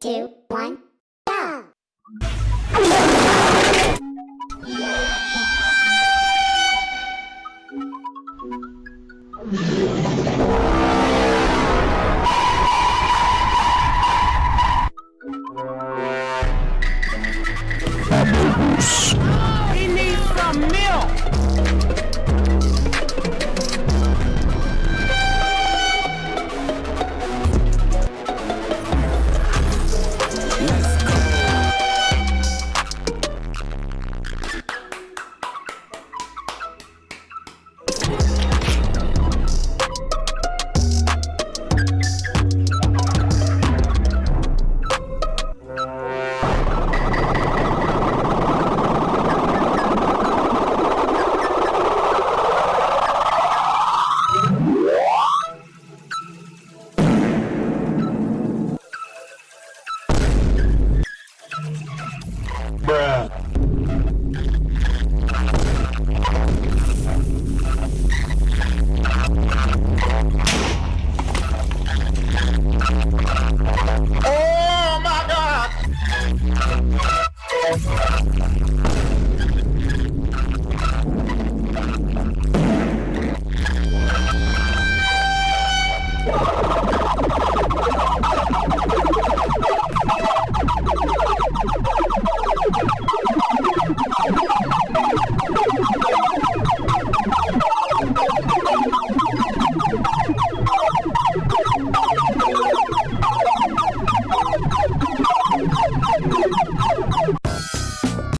two, one, go!